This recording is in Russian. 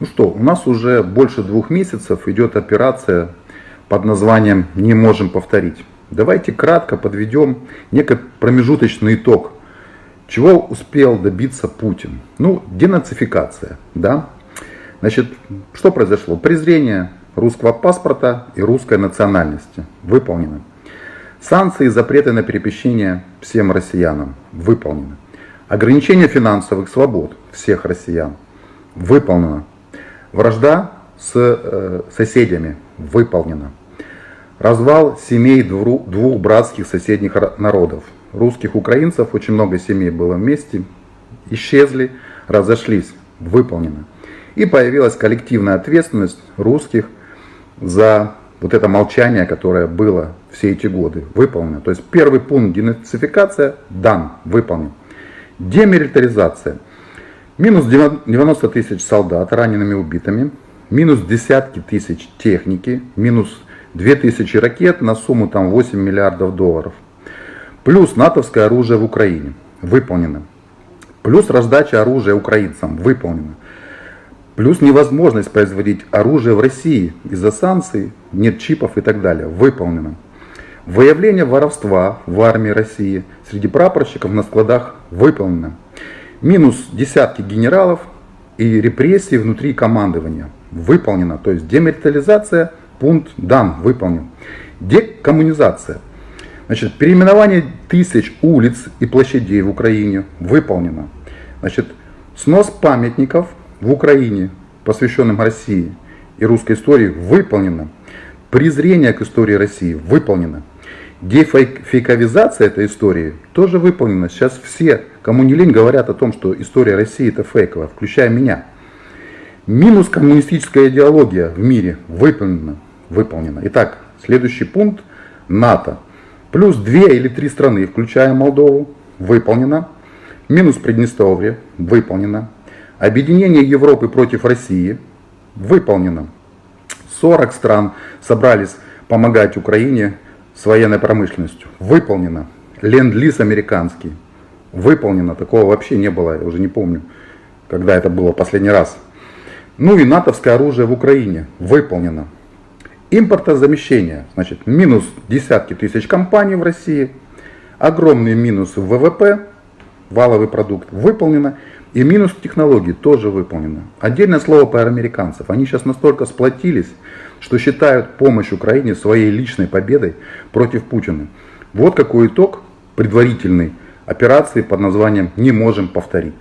Ну что, у нас уже больше двух месяцев идет операция под названием «Не можем повторить». Давайте кратко подведем некий промежуточный итог. Чего успел добиться Путин? Ну, денацификация, да? Значит, что произошло? Презрение русского паспорта и русской национальности выполнено. Санкции и запреты на перемещение всем россиянам выполнены. Ограничение финансовых свобод всех россиян выполнено. Вражда с э, соседями выполнена. Развал семей двух, братских соседних народов. Русских, украинцев, очень много семей было вместе, исчезли, разошлись, выполнено. И появилась коллективная ответственность русских за вот это молчание, которое было все эти годы, выполнено. То есть первый пункт денацификация дан, выполнен. Демилитаризация – Минус 90 тысяч солдат ранеными убитыми, минус десятки тысяч техники, минус 2000 ракет на сумму там 8 миллиардов долларов. Плюс натовское оружие в Украине выполнено. Плюс раздача оружия украинцам выполнена. Плюс невозможность производить оружие в России из-за санкций, нет чипов и так далее. Выполнено. Выявление воровства в армии России среди прапорщиков на складах выполнено минус десятки генералов и репрессии внутри командования. Выполнено. То есть демилитаризация, пункт дан, выполнен. Декоммунизация. Значит, переименование тысяч улиц и площадей в Украине выполнено. Значит, снос памятников в Украине, посвященным России и русской истории, выполнено. Презрение к истории России выполнено. Дефейковизация этой истории тоже выполнена. Сейчас все, кому не лень, говорят о том, что история России это фейковая, включая меня. Минус коммунистическая идеология в мире выполнена. выполнена. Итак, следующий пункт. НАТО. Плюс две или три страны, включая Молдову, выполнено. Минус Приднестровье, выполнено. Объединение Европы против России, выполнено. 40 стран собрались помогать Украине с военной промышленностью. Выполнено. Ленд-лиз американский. Выполнено. Такого вообще не было, я уже не помню, когда это было последний раз. Ну и натовское оружие в Украине. Выполнено. Импортозамещение. Значит, минус десятки тысяч компаний в России. Огромный минус в ВВП. Валовый продукт. Выполнено. И минус технологий тоже выполнено. Отдельное слово про американцев. Они сейчас настолько сплотились, что считают помощь Украине своей личной победой против Путина. Вот какой итог предварительной операции под названием «Не можем повторить».